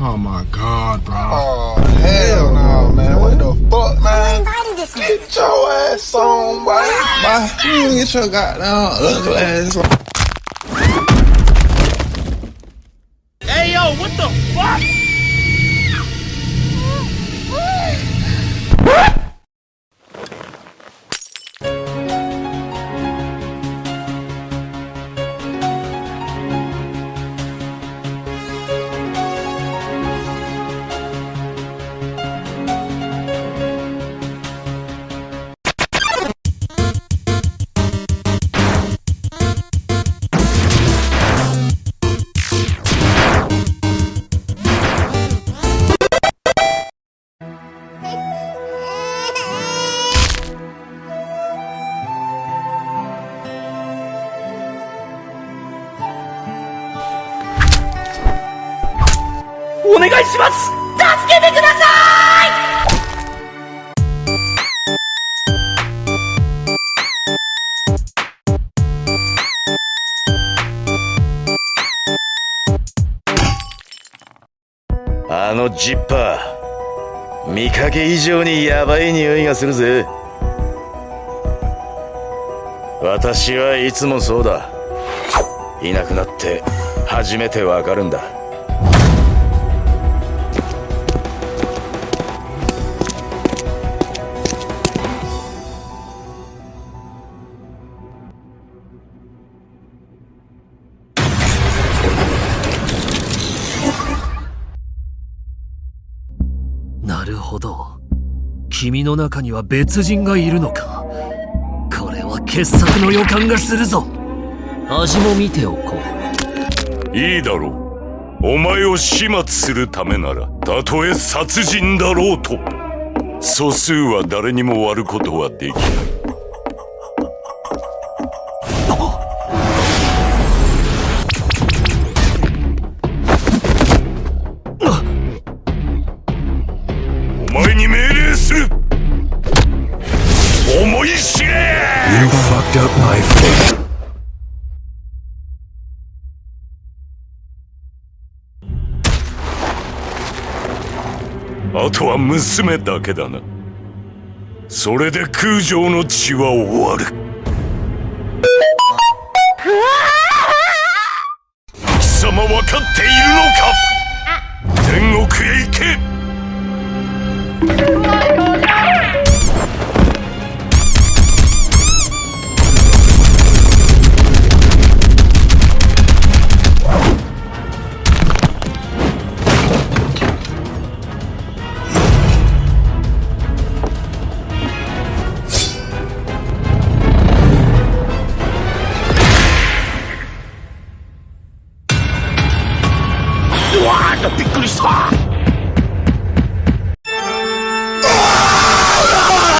Oh my god, bro. Oh, hell no, man. What the fuck, man? invited this man. Get your ass on, boy. Bye. You get your goddamn ugly ass on. Hey yo, what the fuck?「あのジッパー見かけ以上にヤバい匂いがするぜ。私はいつもそうだ。いなくなって初めてわかるんだ。るほど。君の中には別人がいるのか。これは傑作の予感がするぞ。味も見ておこう。いいだろう。お前を始末するためならたとえ殺人だろうと。素数は誰にも割ることはできない。に命令する。思い知れ。You fucked up my face. あとは娘だけだな。それで空城の血は終わる。You are the biggest hawk!